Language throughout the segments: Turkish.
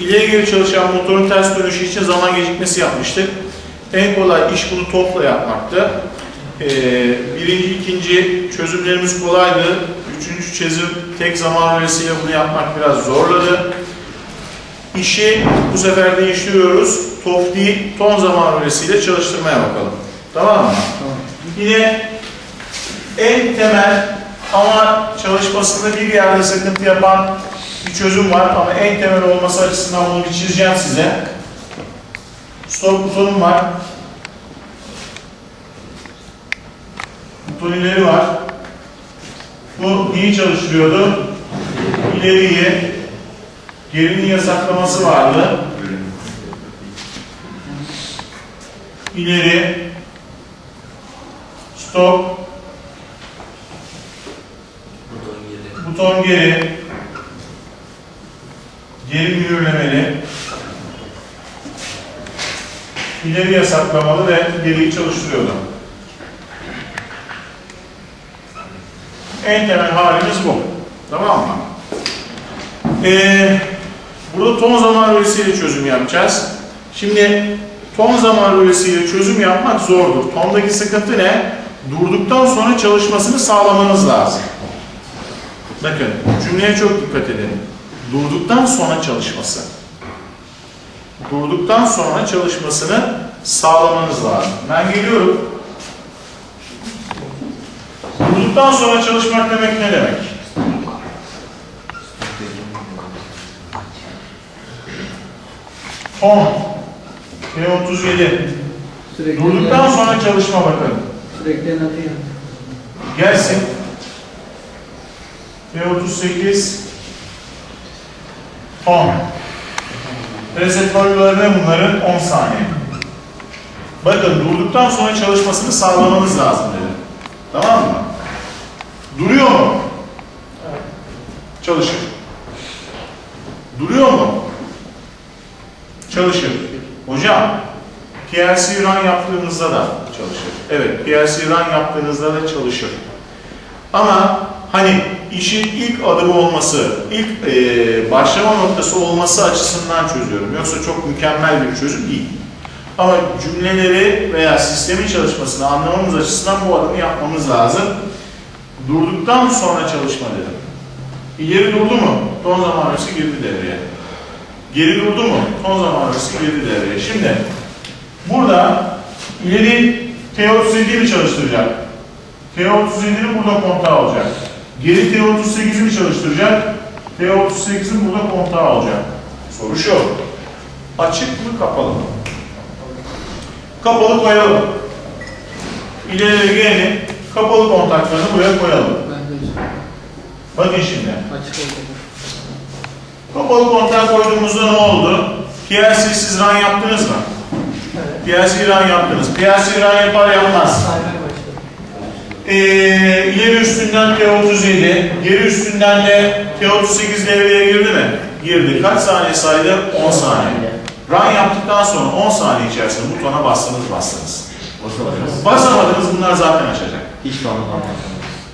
İleri geri çalışan motorun ters dönüşü için zaman gecikmesi yapmıştık. En kolay iş bunu topla yapmaktı. Ee, birinci, ikinci çözümlerimiz kolaydı. Üçüncü çözüm tek zaman rölesiyle bunu yapmak biraz zorladı. İşi bu sefer değiştiriyoruz. Top değil, ton zaman rölesiyle çalıştırmaya bakalım. Tamam mı? Yine en temel ama çalışmasında bir yerde sıkıntı yapan bir çözüm var ama en temel olması açısından bunu bir çizeceğim size. Stop butonum var. Buton ileri var. Bu neyi çalıştırıyordu? İleriyi, gerinin yasaklaması vardı. İleri, stop, buton geri, geri mühürlemeli, ileri yasaklamalı ve geriyi çalıştırıyordu. En temel halimiz bu. Tamam mı? Ee, burada ton zaman rölesiyle çözüm yapacağız. Şimdi ton zaman rölesiyle çözüm yapmak zordur. Tondaki sıkıntı ne? Durduktan sonra çalışmasını sağlamanız lazım. Bakın cümleye çok dikkat edin durduktan sonra çalışması. Durduktan sonra çalışmasını sağlamanız lazım. Ben geliyorum. Durduktan sonra çalışmak demek ne demek? On. P37. Sürekli Durduktan sonra çalışma bakın. Sürekli anlatıyor. Gelsin. P38. 10. Reseptörlerine bunların 10 saniye. Bakın durduktan sonra çalışmasını sağlamamız lazım dedi. Tamam mı? Duruyor mu? Çalışır. Duruyor mu? Çalışır. Hocam, PLC run yaptığınızda da çalışır. Evet, PLC run yaptığınızda da çalışır. Ama hani işin ilk adımı olması, ilk e, başlama noktası olması açısından çözüyorum. Yoksa çok mükemmel bir çözüm değil. Ama cümleleri veya sistemin çalışmasını anlamamız açısından bu adımı yapmamız lazım. Durduktan sonra çalışma dedim. İleri durdu mu? Ton zaman öncesi girdi devreye. Geri durdu mu? Ton zaman öncesi girdi devreye. Şimdi burada ileri T37'yi mi çalıştıracak? T37'nin burada kontağı olacak. Geri T38'i mi çalıştıracak? T38'in burada kontağı olacak. Soru şu. Açık mı kapalı mı? Kapalı koyalım. İleri geri kapalı kontaklarını buraya koyalım. Bakın şimdi. açık oldu. Kapalı kontak koyduğumuzda ne oldu? PLC siz run yaptınız mı? Evet. PLC run yaptınız. PLC run yapar yapmaz. Saymaya Ee, ileri üstünden T37, geri üstünden de T38 devreye girdi mi? Girdi. Kaç saniye saydı? 10 saniye. Run yaptıktan sonra 10 saniye içerisinde butona bastınız bastınız. Basamadınız bunlar zaten açacak. Hiç anlamadım.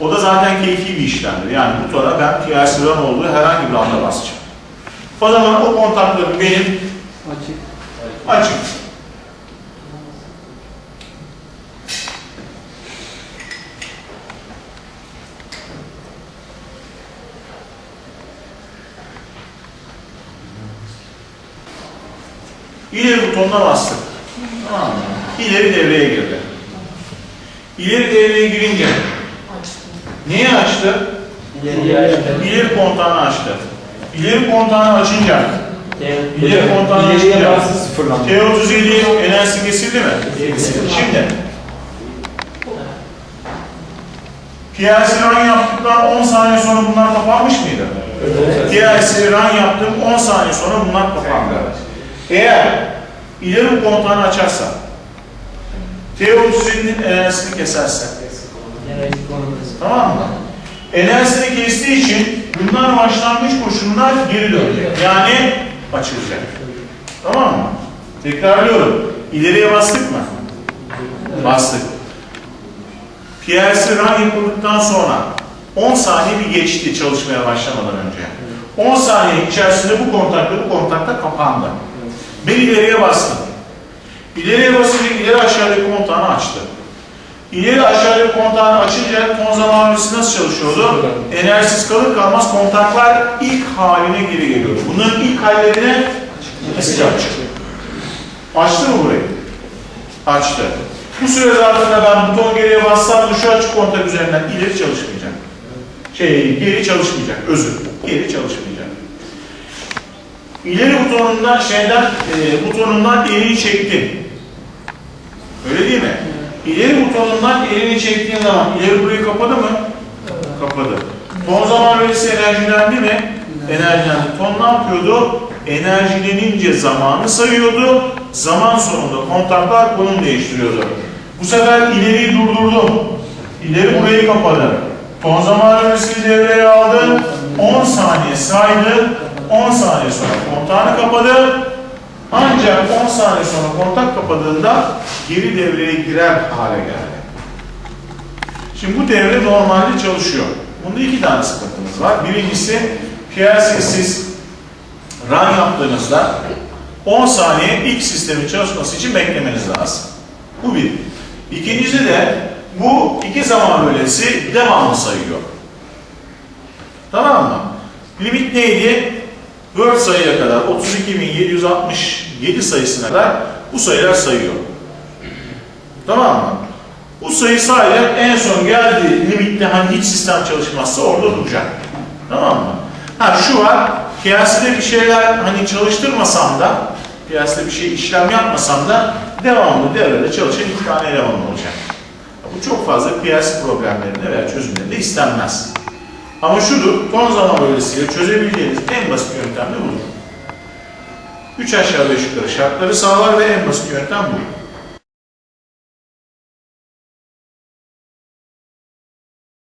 O da zaten keyfi bir işlemdir. Yani butona ben PLC run olduğu herhangi bir anda basacağım. O zaman o kontaklarım benim Açık. açık. İleri butonuna bastık. Tamam mı? İleri devreye girdi. İleri devreye girince neyi açtı? İleri kontağını açtı. İleri kontağını açınca İleri kontağını açınca bastı sıfırlandı. T37 enerjisi kesildi mi? Şimdi PLC run yaptıktan 10 saniye sonra bunlar kapanmış mıydı? PLC run yaptım 10 saniye sonra bunlar kapandı. Eğer ileri kontağını açarsa T37'nin enerjisini keserse Tamam mı? Enerjisini kestiği için bunlar başlangıç koşuluna geri dönecek. Yani açılacak. Tamam mı? Tekrarlıyorum. İleriye bastık mı? Bastık. PLC run yapıldıktan sonra 10 saniye bir geçti çalışmaya başlamadan önce. 10 saniye içerisinde bu kontakta bu kontakta kapandı. Ben ileriye bastım. İleriye basınca ileri aşağıdaki kontağını açtı. İleri aşağıdaki kontağını açınca ton zamanlısı nasıl çalışıyordu? Enerjisiz kalır kalmaz kontaklar ilk haline geri geliyordu. Bunların ilk hallerine nasıl yapacak? Açtı mı burayı? Açtı. Bu süre zarfında ben buton geriye bassam şu açık kontak üzerinden ileri çalışmayacak. Şey, geri çalışmayacak. Özür. Geri çalışmayacak. İleri butonundan şeyden e, butonundan elini çektim. Öyle değil mi? İleri butonundan elini çektiğin zaman ileri burayı kapadı mı? Kapadı. Ton zaman verisi enerjilendi mi? Enerjilendi. Ton ne yapıyordu? Enerjilenince zamanı sayıyordu. Zaman sonunda kontaklar konum değiştiriyordu. Bu sefer ileriyi durdurdum. İleri burayı kapadı. Ton zaman verisi devreye aldı. 10 saniye saydı. 10 saniye sonra kontağını kapadı. Ancak 10 saniye sonra kontak kapadığında geri devreye girer hale geldi. Şimdi bu devre normalde çalışıyor. Bunda iki tane sıkıntımız var. Birincisi PLC'siz run yaptığınızda 10 saniye ilk sistemin çalışması için beklemeniz lazım. Bu bir. İkincisi de bu iki zaman bölgesi devamlı sayıyor. Tamam mı? Limit neydi? Word sayıya kadar 32.767 sayısına kadar bu sayılar sayıyor. Tamam mı? Bu sayı sayacak en son geldiği limitte hani hiç sistem çalışmazsa orada duracak. Tamam mı? Ha şu var, piyasada bir şeyler hani çalıştırmasam da, piyasada bir şey işlem yapmasam da devamlı devrede çalışan iki tane eleman olacak. Bu çok fazla piyasa problemlerinde veya çözümlerinde istenmez. Ama şudur, ton zaman bölgesiyle çözebileceğiniz en basit yöntem de budur. 3 aşağı 5 yukarı şartları sağlar ve en basit yöntem bu.